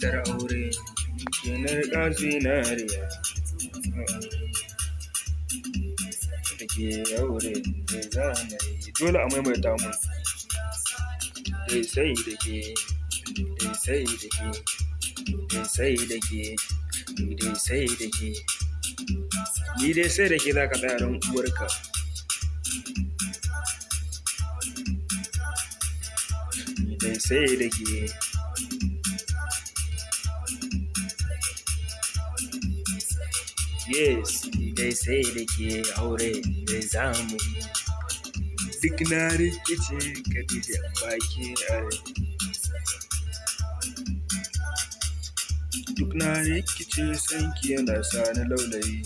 matar aure kenar ɗan zinariya. Da ke aure da zamani dole a maimaita mu dai sai da ke dai sai da ke dai sai da ke dai sai da ke. Ni dai sai da ke za ka tsaya don uwarka. Ni dai sai da ke. Yes ni dai sai da ke aure da zamu yi. Duk na rikice ka baki a duk na rikice sanki yana sa ni laulayi.